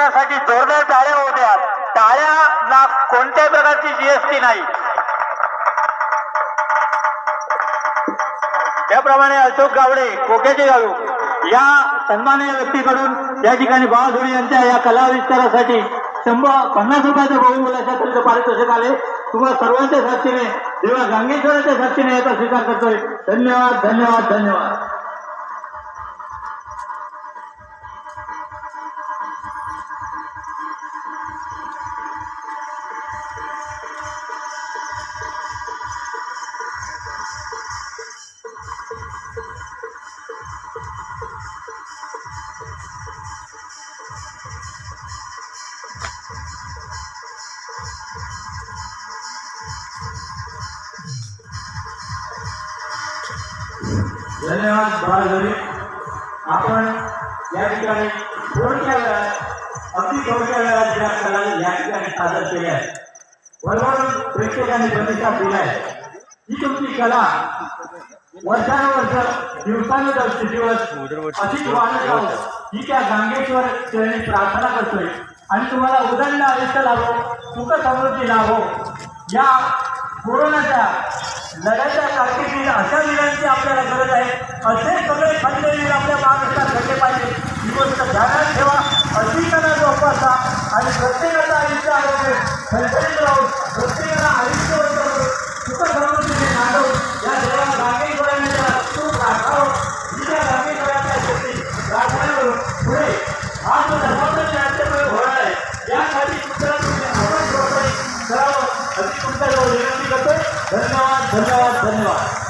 विस्तारासाठी जोरदार टाळ्या होत्या. टाळ्याला कोणत्याही प्रकारची जीएसटी नाही. त्याप्रमाणे अशोक गावडे कोक्याचे गाळू या सन्मान्य व्यक्तीकडून या ठिकाणी बाळाधोडी यांच्या या कला विस्तारासाठी शंभर पन्नास रुपयाचं बहुमूल्याच्या तुमचं पारितोषिक आले. तुम्हाला सर्वांच्या साक्षीने देवा गांगेश्वराच्या साक्षीने याचा स्वीकार करतोय. धन्यवाद धन्यवाद धन्यवाद. धन्यवाद बाळाधरी आपण या ठिकाणी थोडक्या वेळात अगदी कला या ठिकाणी सादर केल्या आहेत बरोबर प्रेक्षकांनी प्रतिसाद दिलाय ही तुमची कला वर्षानुवर्ष दिवसानुदिवस दिवस अधिक वाढत राहू ही त्या गांगेश्वर चरणी प्रार्थना करतोय आणि तुम्हाला उदंड आयुष्य लाभो सुख समृद्धी लाभो या कोरोनाच्या लढ्याच्या कारकिर्दीत अशा वीरांची आपल्याला गरज आहे असे सगळे खंडवीर आपल्या महाराष्ट्रात घडले पाहिजे ही गोष्ट ध्यानात ठेवा. अशी जोपासा आणि प्रत्येकाचं आयुष्य आरोग्य संचलित राहून प्रत्येकाला आयुष्य करून सुख समृद्धीने नांदवून या देवा गांगेश्वरांच्या सुख राखावं ही त्या गांगेश्वराच्या शक्ती प्रार्थना पुढे आज जो धर्माचं नाट्यप्रयोग होणार आहे यासाठी तुमच्या तुम्ही आपण प्रोत्साहित करावं अशी तुमच्याजवळ विनंती करतोय. धन्यवाद धन्यवाद धन्यवाद.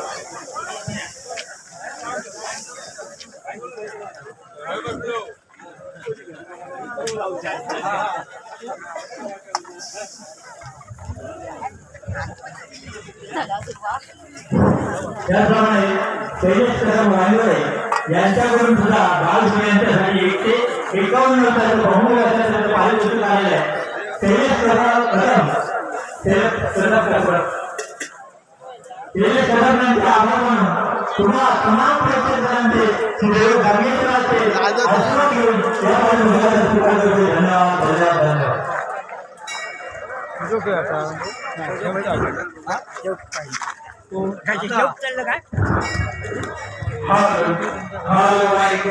त्याचप्रमाणे तेजस कदम वायवळे यांच्याकडून सुद्धा बालसुरे यांच्यासाठी एक ते एकावन्न वर्षाचं बहुमूल्य असल्याचं पारितोषिक आलेलं आहे. तेजस कदम कदम तेजस कदम कदम तेजस कदम यांचे आभार मानून तुम्हा तमाम प्रेक्षकांचे श्री देव गांगेश्वराचे आशीर्वाद घेऊन यामध्ये मुलाचा स्वीकार करतो धन्यवाद धन्यवाद धन्यवाद Halo, halo Mike.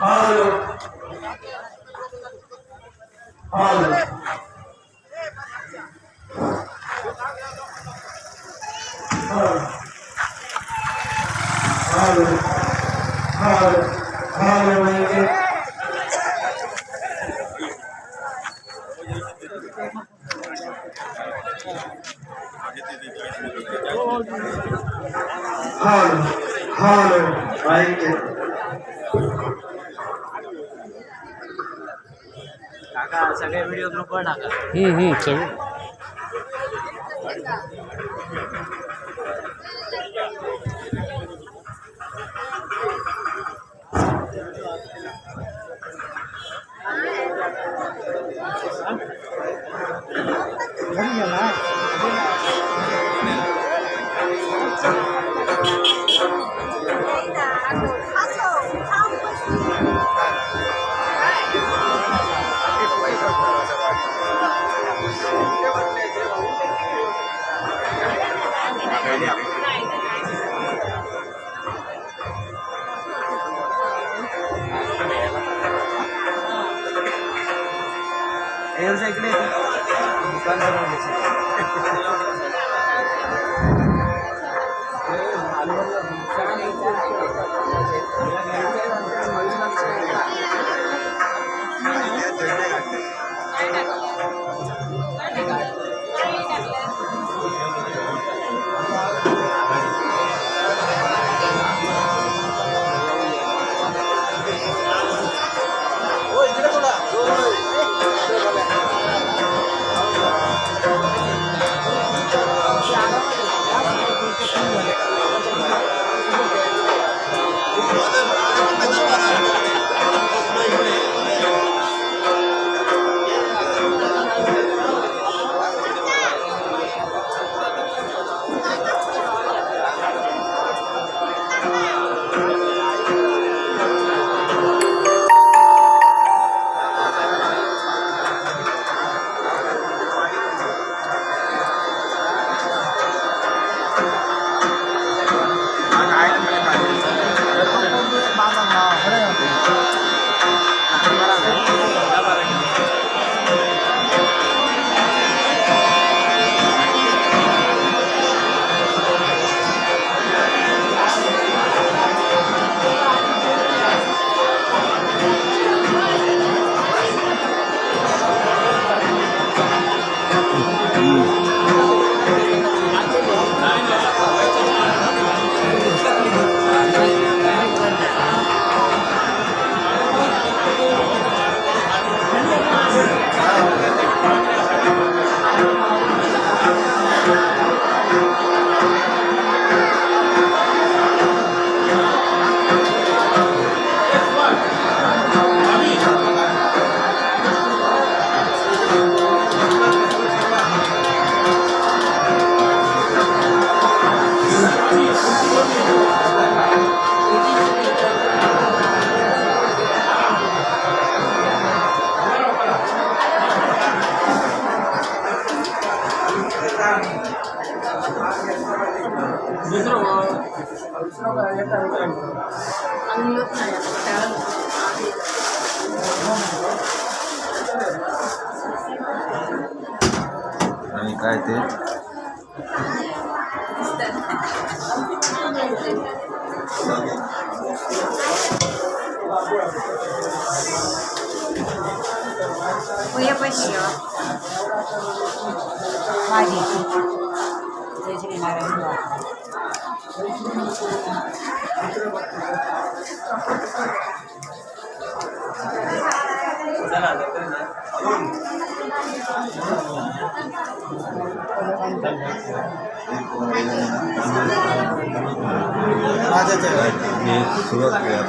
Halo. Halo. Halo. Halo. Halo Mike. काका सगळे व्हिडिओ ग्रुपवर टाका हम्म, हम्म, सगळे फेल साइकिल है दुकान पर नहीं बेची दूसरा दूसरा का ये टाइम टाइम अनुमत Voy a pasar. Vale. Desde 맞아, 맞아. 예, 그거 같아요.